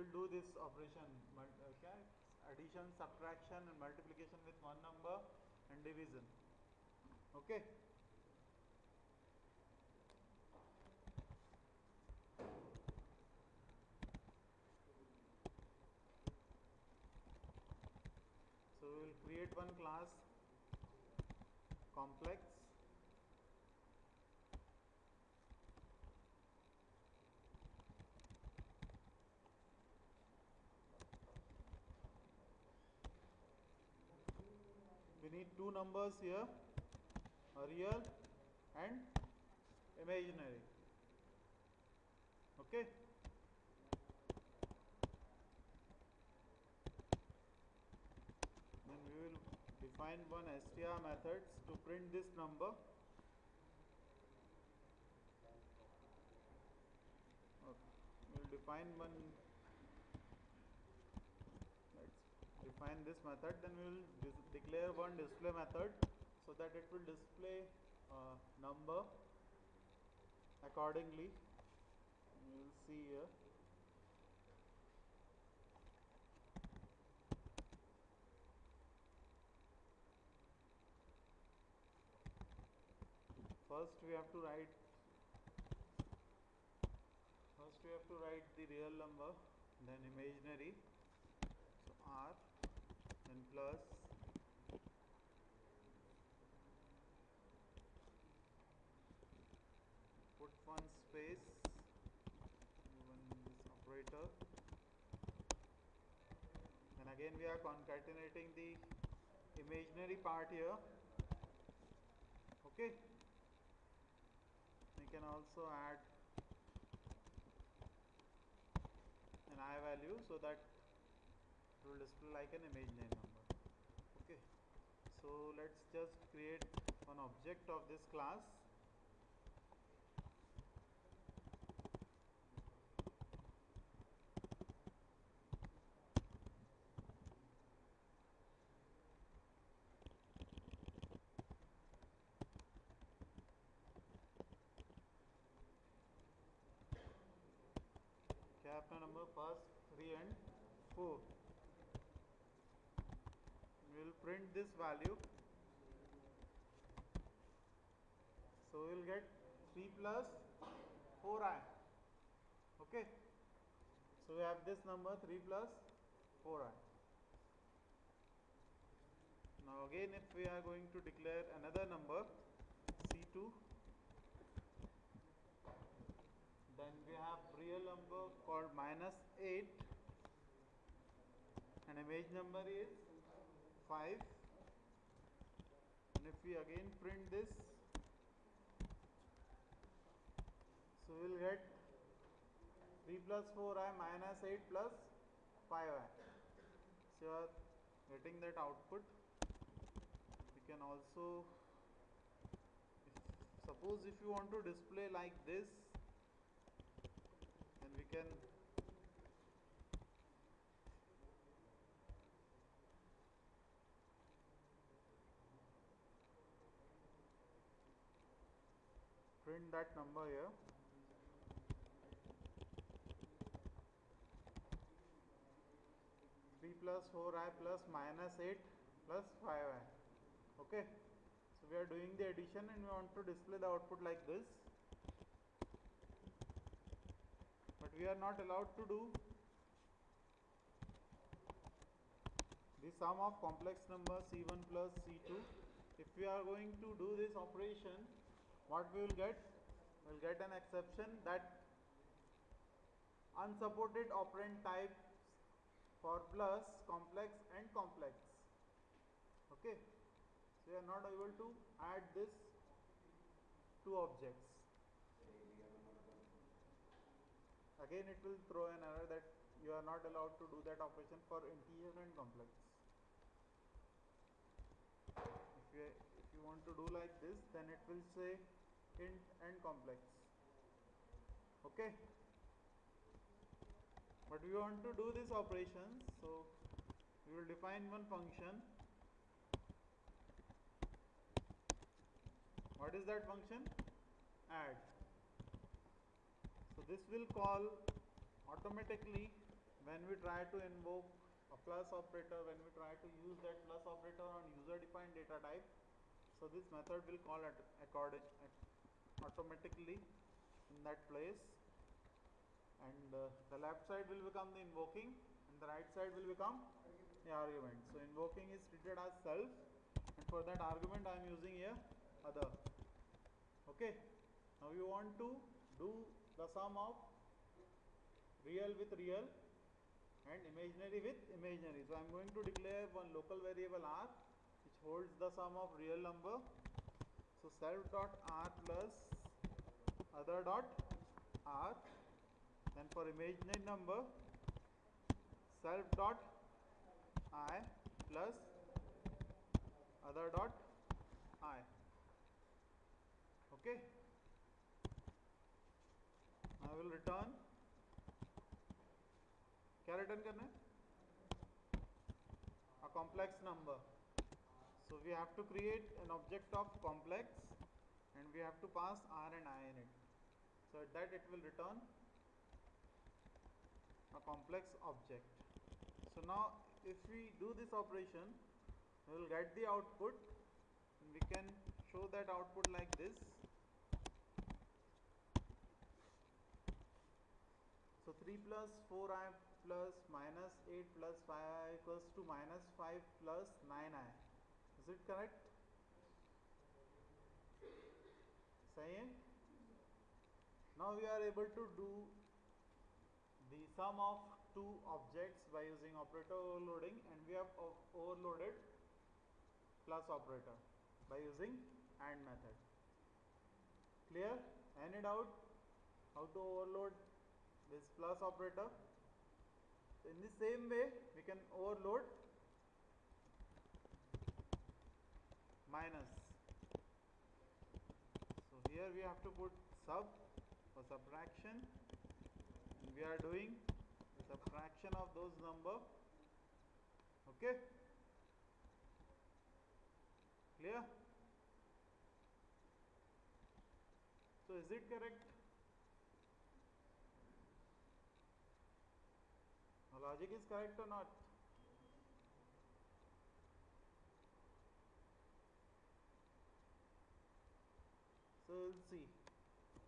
will do this operation. Okay uh, addition subtraction and multiplication with one number and division. Okay? So we will create one class complex need two numbers here a real and imaginary. Okay? Then we will define one str methods to print this number. Okay. we will define one let's define this method then we will declare one display method so that it will display uh, number accordingly. You will see here. First we have to write first we have to write the real number then imaginary plus put one space even this operator. Then again we are concatenating the imaginary part here. Okay. We can also add an i value so that it will display like an number okay so let's just create an object of this class. Number first 3 and 4 we will print this value. So we will get 3 plus 4i okay? So we have this number 3 plus 4i now again if we are going to declare another number c2 then we have real number called minus 8 and image number is 5 and if we again print this so we will get 3 plus 4i minus 8 plus 5i so you are getting that output. We can also suppose if you want to display like this then we can print that number here. Three plus four i plus minus eight plus five i. Okay? So we are doing the addition and we want to display the output like this. But we are not allowed to do the sum of complex number c1 plus c2 if we are going to do this operation what we will get? We will get an exception that unsupported operand types for plus complex and complex. Okay? So we are not able to add this two objects. Again it will throw an error that you are not allowed to do that operation for integer and complex. If you if you want to do like this then it will say int and complex. Okay. But we want to do this operation so we will define one function. What is that function? Add. So this will call automatically when we try to invoke a plus operator when we try to use that plus operator on user defined data type. So this method will call it according automatically in that place and uh, the left side will become the invoking and the right side will become the argument so invoking is treated as self and for that argument I am using here other okay now you want to do the sum of real with real and imaginary with imaginary. So I am going to declare one local variable r which holds the sum of real number. So self dot r plus other dot r then for imaginary number self dot i plus other dot i okay I will return क्या return करना है a complex number so we have to create an object of complex and we have to pass r and i in it. So at that it will return a complex object. So now if we do this operation we will get the output and we can show that output like this. So 3 plus 4i plus minus 8 plus 5 equals to minus 5 plus 9i. Is it correct? Saying? Now we are able to do the sum of two objects by using operator overloading and we have overloaded plus operator by using add method. Clear? Any doubt how to overload this plus operator? In the same way we can overload minus. So here we have to put sub for subtraction. And we are doing subtraction of those number. Okay? Clear? So is it correct? Logic is correct or not? So we'll see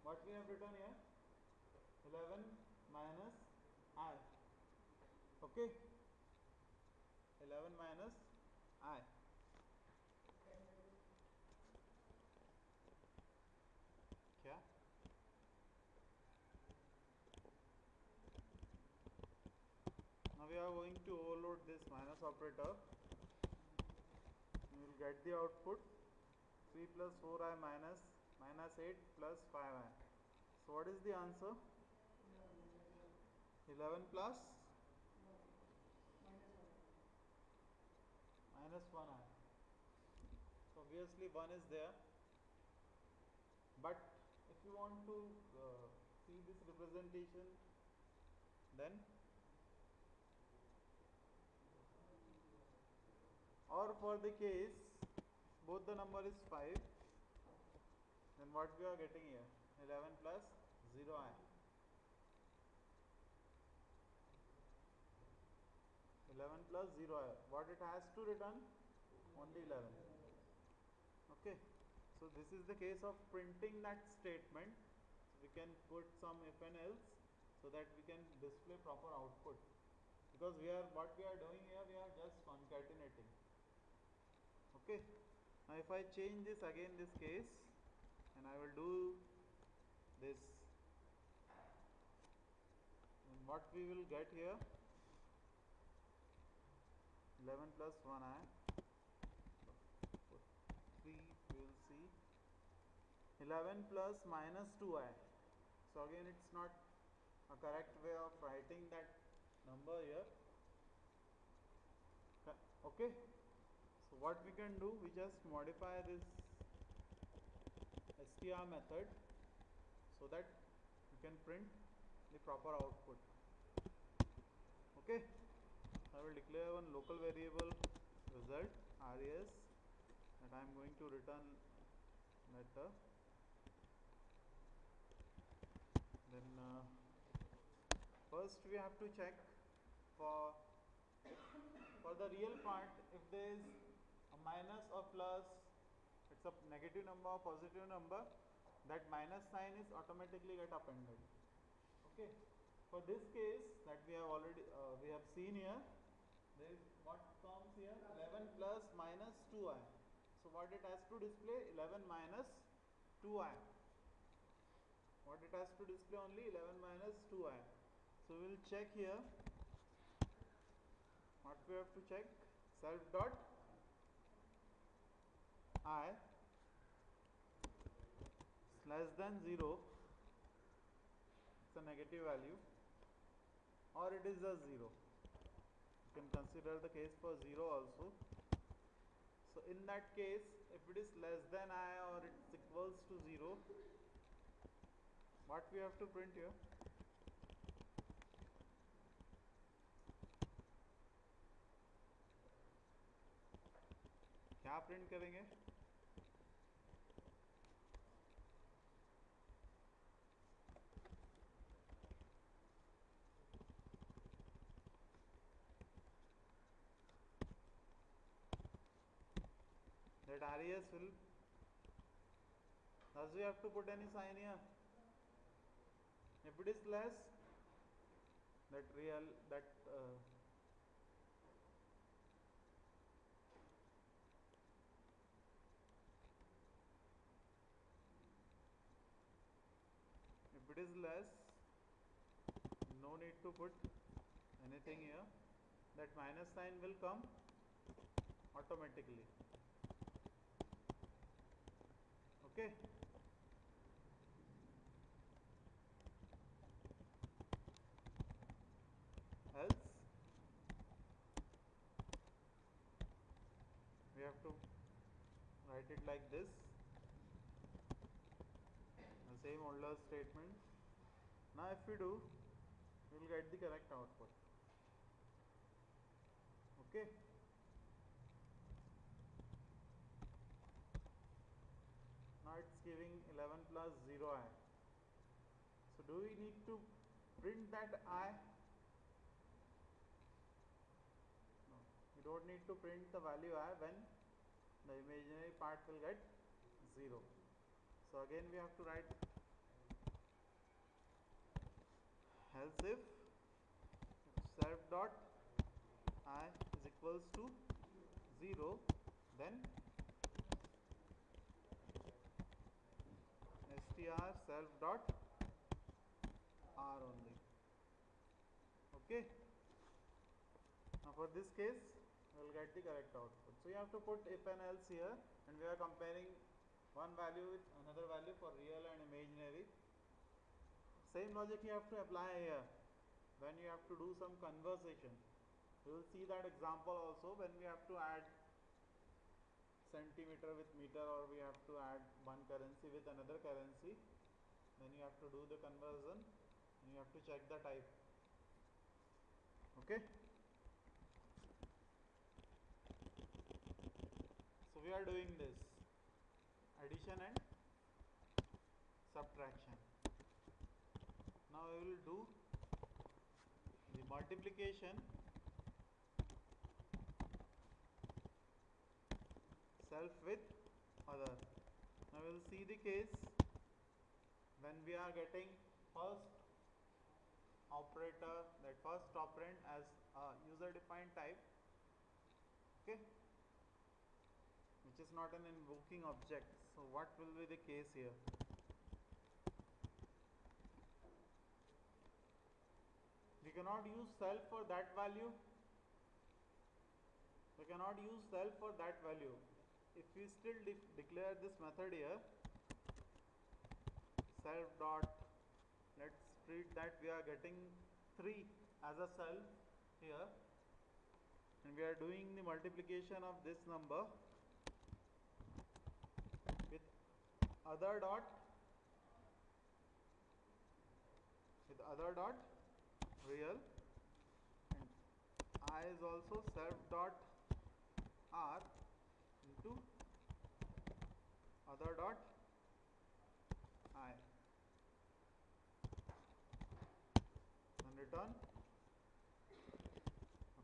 what we have written here? 11 minus i. Okay? 11 minus i. क्या now we are going to overload this minus operator. We will get the output. 3 plus 4i minus minus 8 plus 5i so what is the answer? 11 plus? Minus 1i so obviously 1 is there. But if you want to uh, see this representation then? Or for the case both the number is 5 then what we are getting here? 11 plus 0 i. 11 plus 0 i. What it has to return? Only 11 okay. So this is the case of printing that statement. So we can put some if and else so that we can display proper output. Because we are what we are doing here we are just concatenating. Okay. Now if I change this again this case and I will do this. And what we will get here? 11 plus 1 I 3 we will see. 11 plus minus 2i so again it's not a correct way of writing that number here. Okay. So what we can do we just modify this str method so that you can print the proper output. Okay? I will declare one local variable result res and I am going to return letter. Then uh, first we have to check for for the real part if there is a minus or plus it's a negative number or positive number that minus sign is automatically get appended. Okay? For this case that we have already uh, we have seen here there is what comes here? 11 plus minus 2i so what it has to display? 11 minus 2i what it has to display only? 11 minus 2i so we will check here. What we have to check? Self dot i less than 0 it's a negative value or it is just 0 you can consider the case for 0 also so in that case if it is less than i or it's equals to 0 what we have to print here क्या print करेंगे That RES will does we have to put any sign here. If it is less that real that uh, if it is less no need to put anything here. That minus sign will come automatically okay else we have to write it like this. The same older statement. Now if we do we will get the correct output. Okay now it's giving 11 plus 0 i. So do we need to print that i? No. We don't need to print the value i when the imaginary part will get 0 so again we have to write else if, if self dot i is equals to 0 then str self dot r only. Okay? Now for this case we will get the correct output. So you have to put if and else here and we are comparing one value with another value for real and imaginary. Same logic you have to apply here. When you have to do some conversation you will see that example also when we have to add centimeter with meter or we have to add one currency with another currency then you have to do the conversion you have to check the type. Okay? So we are doing this. Addition and subtraction. Now we will do the multiplication with other. Now we will see the case when we are getting first operator that first operand as a user defined type okay which is not an invoking object. So what will be the case here? We cannot use self for that value. We cannot use self for that value if we still de declare this method here self dot let's treat that we are getting 3 as a self here. And we are doing the multiplication of this number with other dot with other dot real. And i is also self dot r into other dot i and return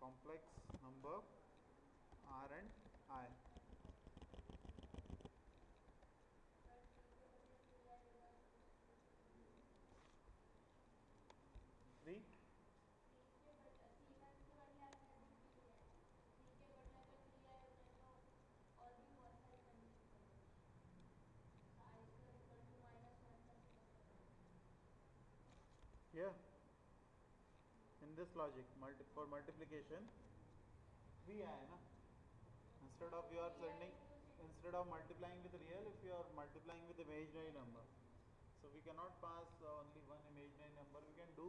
complex number r and i. Three here. In this logic multi for multiplication we na? instead of you are sending instead of multiplying with real if you are multiplying with imaginary number. So we cannot pass only one imaginary number. We can do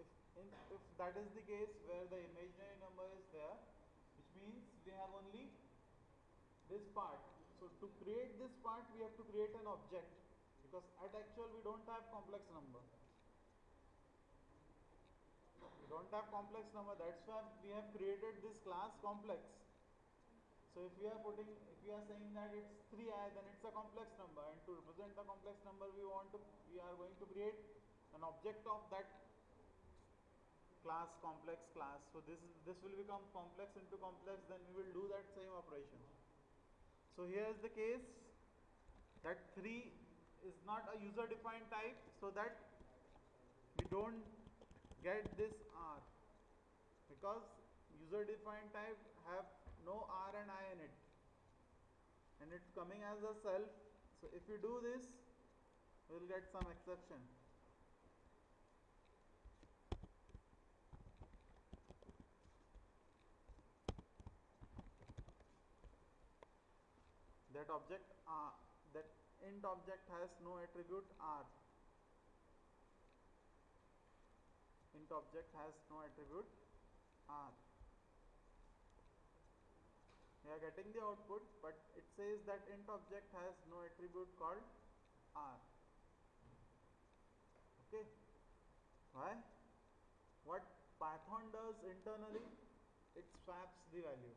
if in, if that is the case where the imaginary number is there which means we have only this part. So to create this part we have to create an object. Because at actual we don't have complex number don't have complex number. That's why we have created this class complex. So if we are putting if we are saying that it's 3i then it's a complex number. And to represent the complex number we want to we are going to create an object of that class complex class. So this is this will become complex into complex. Then we will do that same operation. So here is the case that 3 is not a user defined type. So that we don't get this R because user defined type have no R and I in it. And it's coming as a self. So if you do this we'll get some exception. That object uh, that int object has no attribute R int object has no attribute r. We are getting the output but it says that int object has no attribute called r. Okay. Why? What Python does internally, it swaps the value.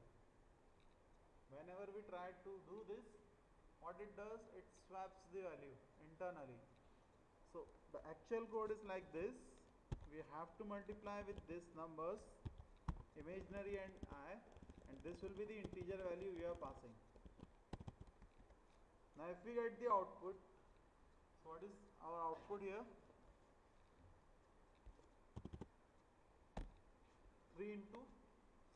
Whenever we try to do this, what it does, it swaps the value internally. So the actual code is like this we have to multiply with these numbers imaginary and i and this will be the integer value we are passing. Now if we get the output so what is our output here? 3 into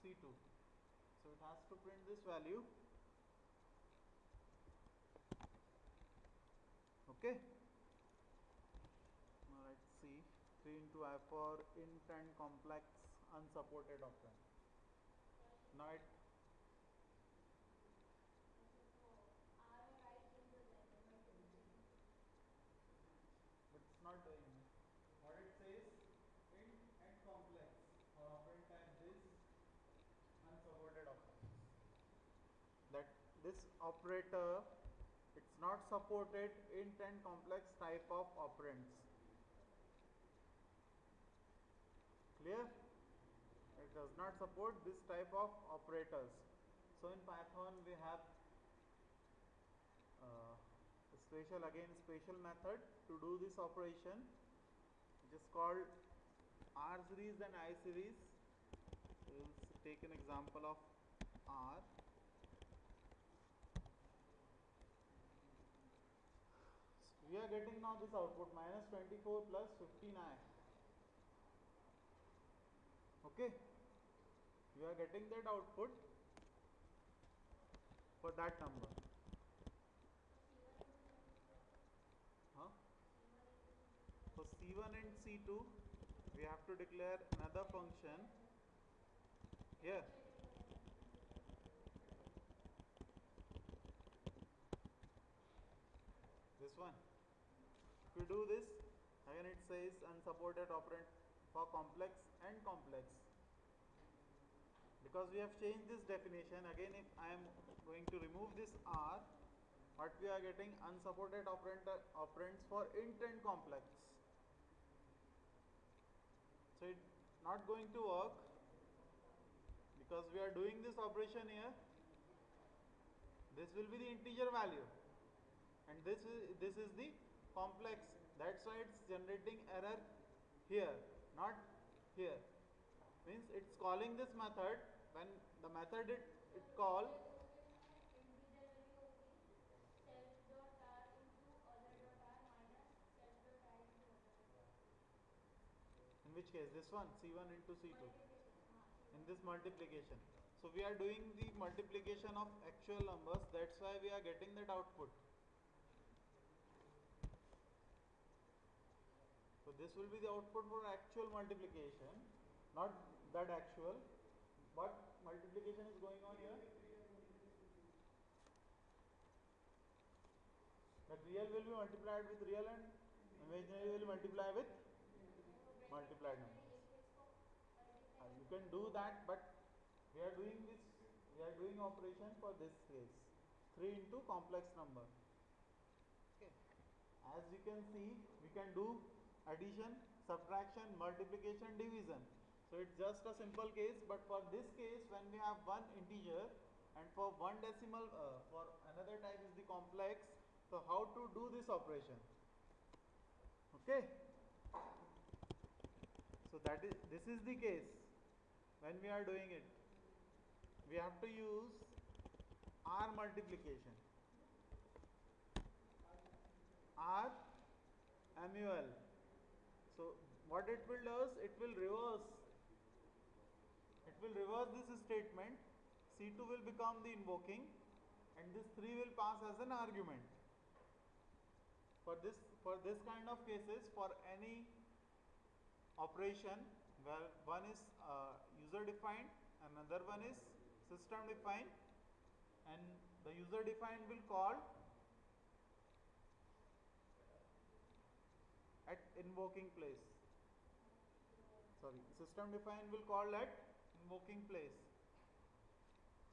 c2 so it has to print this value. Okay now let's see 3 for int and complex unsupported operand. Now it but it's not doing what it says int and complex or operand type this unsupported operands. That this operator it's not supported int and complex type of operands clear? It does not support this type of operators. So in python we have uh, special again special method to do this operation which is called r series and i series. We will take an example of r. We are getting now this output minus 24 plus 15i okay. You are getting that output for that number. Huh? for c1 and c2 we have to declare another function here. This one. If you do this again it says unsupported operand for complex and complex because we have changed this definition. Again if I am going to remove this R what we are getting unsupported operand, operands for int and complex. So it's not going to work because we are doing this operation here. This will be the integer value. And this is this is the complex. That's why it's generating error here not here. Means it's calling this method when the method it, it call in which case this one c1 into c2 in this multiplication. So we are doing the multiplication of actual numbers that's why we are getting that output. So this will be the output for actual multiplication not that actual but multiplication is going on here that real will be multiplied with real and imaginary will multiply with multiplied numbers. Uh, you can do that, but we are doing this, we are doing operation for this case. 3 into complex number. Okay. As you can see, we can do addition, subtraction, multiplication, division. So it's just a simple case, but for this case, when we have one integer and for one decimal, uh, for another type is the complex. So how to do this operation? Okay. So that is this is the case when we are doing it. We have to use R multiplication. R MUL. So what it will do is it will reverse. Will reverse this statement. C2 will become the invoking and this 3 will pass as an argument. For this for this kind of cases for any operation where one is uh, user defined another one is system defined and the user defined will call at invoking place sorry system defined will call at invoking place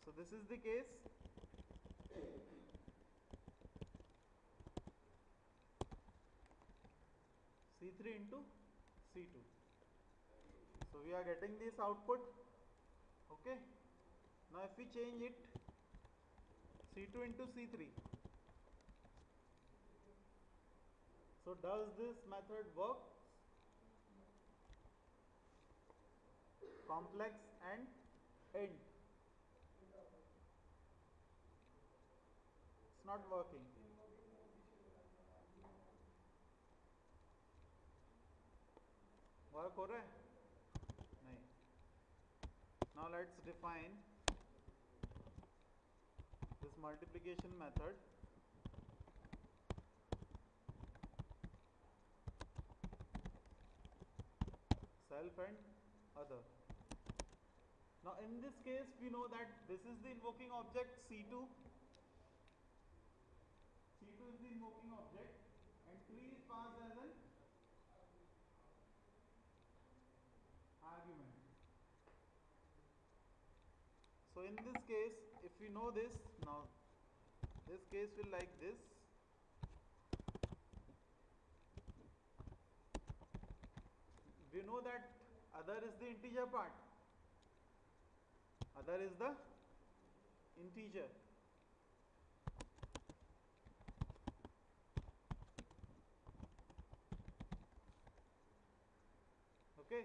so this is the case C3 into C2. So we are getting this output. Okay. Now if we change it C2 into C3. So does this method work? Complex and int. It's not working. Work or now let's define this multiplication method. Self and other now in this case we know that this is the invoking object c2 c2 is the invoking object and 3 is passed as an argument. So in this case, if we know this, now this case will like this. We know that other is the integer part. Other is the integer. Okay.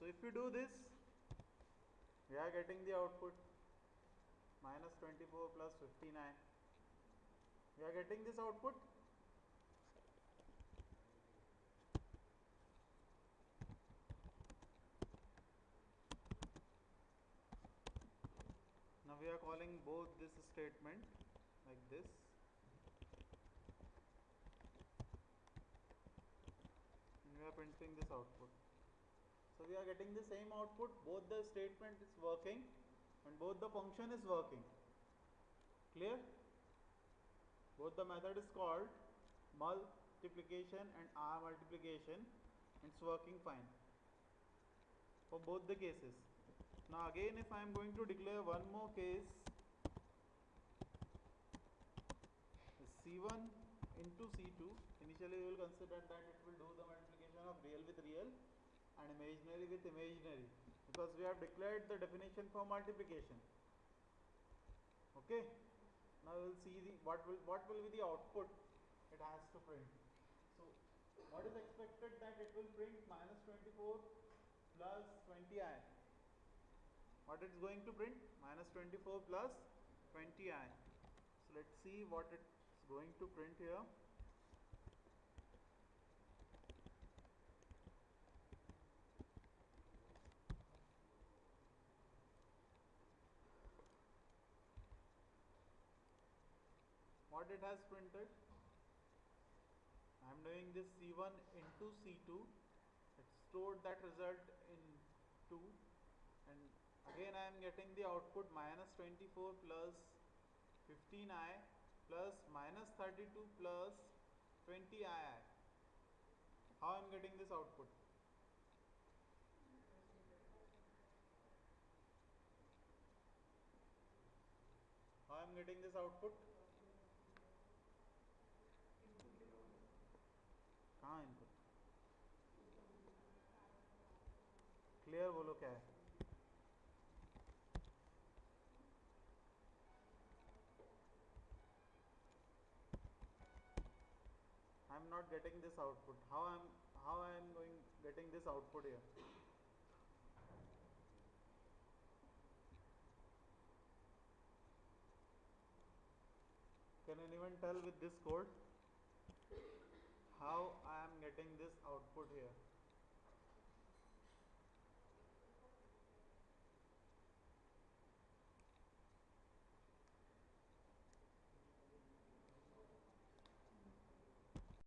So if we do this, we are getting the output minus 24 plus 59. We are getting this output. Now we are calling both this statement like this. And we are printing this output. So we are getting the same output, both the statement is working and both the function is working. Clear? Both the method is called multiplication and R multiplication. It's working fine for both the cases. Now again if I am going to declare one more case C1 into C2 initially we will consider that it will do the multiplication of real with real and imaginary with imaginary because we have declared the definition for multiplication okay now we'll see the what will what will be the output it has to print. So what is expected that it will print minus 24 plus 20i what it's going to print? Minus 24 plus 20i so let's see what it's going to print here what it has printed. I am doing this C1 into C2 it stored that result in 2 and again I am getting the output minus 24 plus 15i plus minus 32 plus 20i how I. Am getting this output? How I am getting this output not getting this output. How I am how I am going getting this output here? Can anyone tell with this code how I am getting this output here